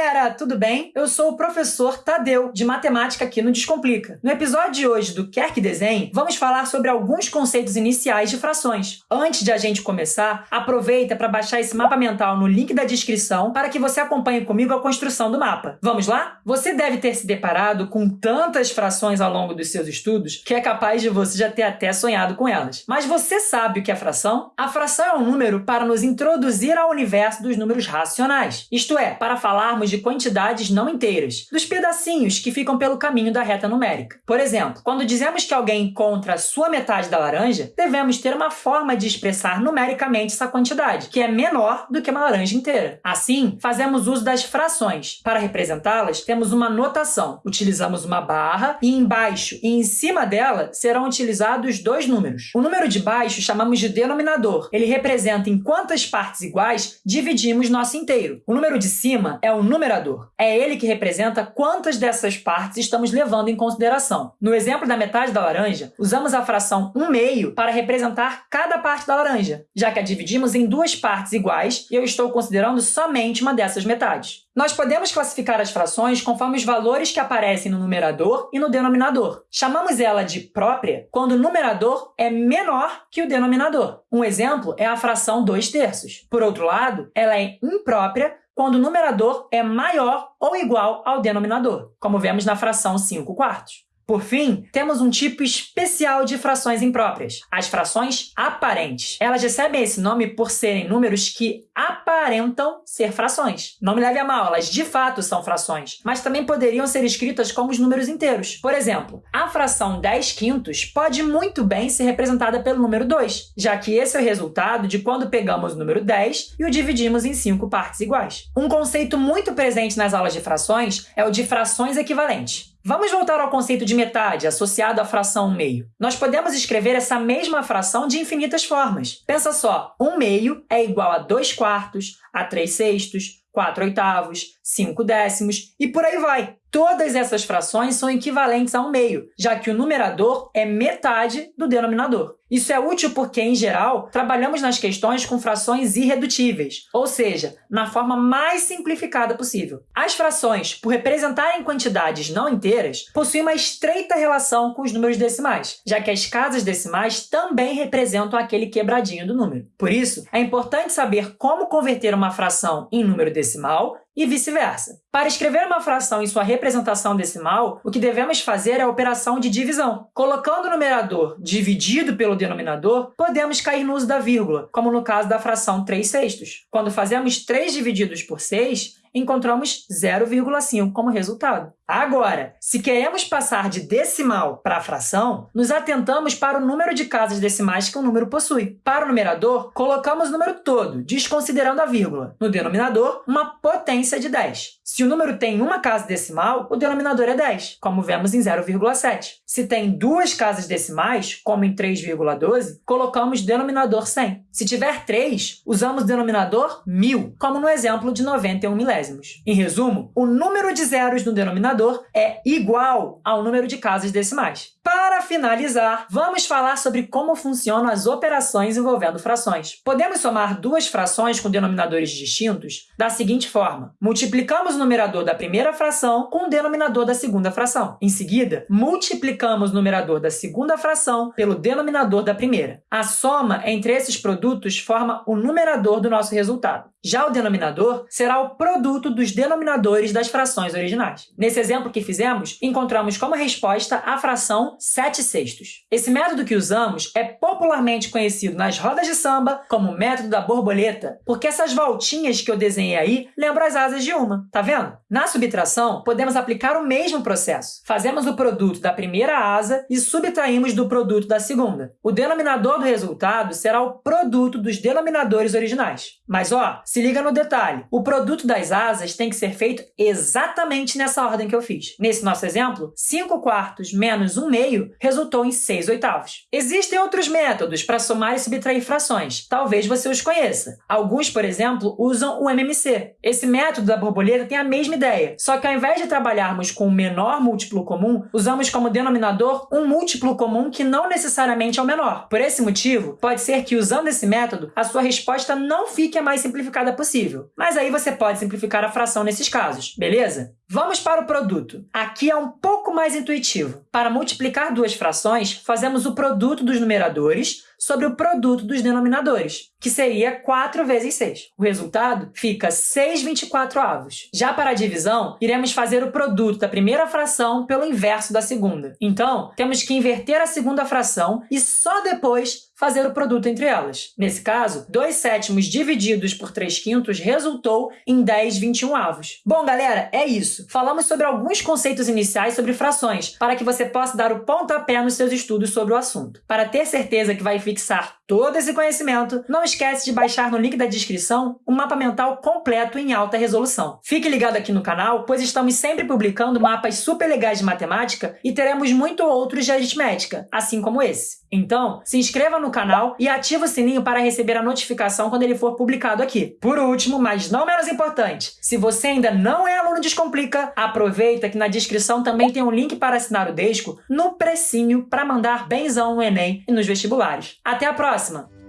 galera, tudo bem? Eu sou o professor Tadeu, de matemática aqui no Descomplica. No episódio de hoje do Quer que Desenhe, vamos falar sobre alguns conceitos iniciais de frações. Antes de a gente começar, aproveita para baixar esse mapa mental no link da descrição para que você acompanhe comigo a construção do mapa. Vamos lá? Você deve ter se deparado com tantas frações ao longo dos seus estudos que é capaz de você já ter até sonhado com elas. Mas você sabe o que é fração? A fração é um número para nos introduzir ao universo dos números racionais. Isto é, para falarmos de quantidades não inteiras, dos pedacinhos que ficam pelo caminho da reta numérica. Por exemplo, quando dizemos que alguém encontra a sua metade da laranja, devemos ter uma forma de expressar numericamente essa quantidade, que é menor do que uma laranja inteira. Assim, fazemos uso das frações. Para representá-las, temos uma notação. Utilizamos uma barra e embaixo e em cima dela serão utilizados dois números. O número de baixo chamamos de denominador. Ele representa em quantas partes iguais dividimos nosso inteiro. O número de cima é o numerador. É ele que representa quantas dessas partes estamos levando em consideração. No exemplo da metade da laranja, usamos a fração 1 meio para representar cada parte da laranja, já que a dividimos em duas partes iguais e eu estou considerando somente uma dessas metades. Nós podemos classificar as frações conforme os valores que aparecem no numerador e no denominador. Chamamos ela de própria quando o numerador é menor que o denominador. Um exemplo é a fração 2 terços. Por outro lado, ela é imprópria quando o numerador é maior ou igual ao denominador, como vemos na fração 5 quartos. Por fim, temos um tipo especial de frações impróprias, as frações aparentes. Elas recebem esse nome por serem números que aparentam ser frações. Não me leve a mal, elas de fato são frações, mas também poderiam ser escritas como os números inteiros. Por exemplo, a fração 10 quintos pode muito bem ser representada pelo número 2, já que esse é o resultado de quando pegamos o número 10 e o dividimos em cinco partes iguais. Um conceito muito presente nas aulas de frações é o de frações equivalentes. Vamos voltar ao conceito de metade, associado à fração 1 meio. Nós podemos escrever essa mesma fração de infinitas formas. Pensa só, 1 meio é igual a 2 quartos, a 3 sextos, 4 oitavos, 5 décimos e por aí vai. Todas essas frações são equivalentes a um meio, já que o numerador é metade do denominador. Isso é útil porque, em geral, trabalhamos nas questões com frações irredutíveis, ou seja, na forma mais simplificada possível. As frações, por representarem quantidades não inteiras, possuem uma estreita relação com os números decimais, já que as casas decimais também representam aquele quebradinho do número. Por isso, é importante saber como converter uma fração em número decimal e vice-versa. Para escrever uma fração em sua representação decimal, o que devemos fazer é a operação de divisão. Colocando o numerador dividido pelo denominador, podemos cair no uso da vírgula, como no caso da fração 3 sextos. Quando fazemos 3 divididos por 6, encontramos 0,5 como resultado. Agora, se queremos passar de decimal para fração, nos atentamos para o número de casas decimais que um número possui. Para o numerador, colocamos o número todo, desconsiderando a vírgula. No denominador, uma potência de 10. Se o número tem uma casa decimal, o denominador é 10, como vemos em 0,7. Se tem duas casas decimais, como em 3,12, colocamos denominador 100. Se tiver 3, usamos denominador 1000, como no exemplo de 91 milésimos. Em resumo, o número de zeros no denominador denominador é igual ao número de casas decimais. Para finalizar, vamos falar sobre como funcionam as operações envolvendo frações. Podemos somar duas frações com denominadores distintos da seguinte forma. Multiplicamos o numerador da primeira fração com o denominador da segunda fração. Em seguida, multiplicamos o numerador da segunda fração pelo denominador da primeira. A soma entre esses produtos forma o numerador do nosso resultado. Já o denominador será o produto dos denominadores das frações originais. Nesse exemplo que fizemos, encontramos como resposta a fração 7 sextos. Esse método que usamos é popularmente conhecido nas rodas de samba como método da borboleta, porque essas voltinhas que eu desenhei aí lembram as asas de uma, tá vendo? Na subtração, podemos aplicar o mesmo processo. Fazemos o produto da primeira asa e subtraímos do produto da segunda. O denominador do resultado será o produto dos denominadores originais. Mas, ó, se liga no detalhe. O produto das asas tem que ser feito exatamente nessa ordem que eu fiz. Nesse nosso exemplo, 5 quartos menos 1 meio resultou em 6 oitavos. Existem outros métodos para somar e subtrair frações. Talvez você os conheça. Alguns, por exemplo, usam o MMC. Esse método da borboleta tem a mesma ideia, só que ao invés de trabalharmos com o menor múltiplo comum, usamos como denominador um múltiplo comum que não necessariamente é o menor. Por esse motivo, pode ser que usando esse método, a sua resposta não fique a mais simplificada simplificada possível. Mas aí você pode simplificar a fração nesses casos, beleza? Vamos para o produto. Aqui é um pouco mais intuitivo. Para multiplicar duas frações, fazemos o produto dos numeradores sobre o produto dos denominadores, que seria 4 vezes 6. O resultado fica 6 24 avos. Já para a divisão, iremos fazer o produto da primeira fração pelo inverso da segunda. Então, temos que inverter a segunda fração e só depois fazer o produto entre elas. Nesse caso, 2 sétimos divididos por 3 quintos resultou em 10 21 avos. Bom, galera, é isso. Falamos sobre alguns conceitos iniciais sobre frações, para que você possa dar o pontapé nos seus estudos sobre o assunto. Para ter certeza que vai fixar todo esse conhecimento, não esquece de baixar no link da descrição um mapa mental completo em alta resolução. Fique ligado aqui no canal, pois estamos sempre publicando mapas super legais de matemática e teremos muito outros de aritmética, assim como esse. Então, se inscreva no canal e ative o sininho para receber a notificação quando ele for publicado aqui. Por último, mas não menos importante, se você ainda não é aluno Descomplica, aproveita que na descrição também tem um link para assinar o Desco no precinho para mandar benzão no Enem e nos vestibulares. Até a próxima!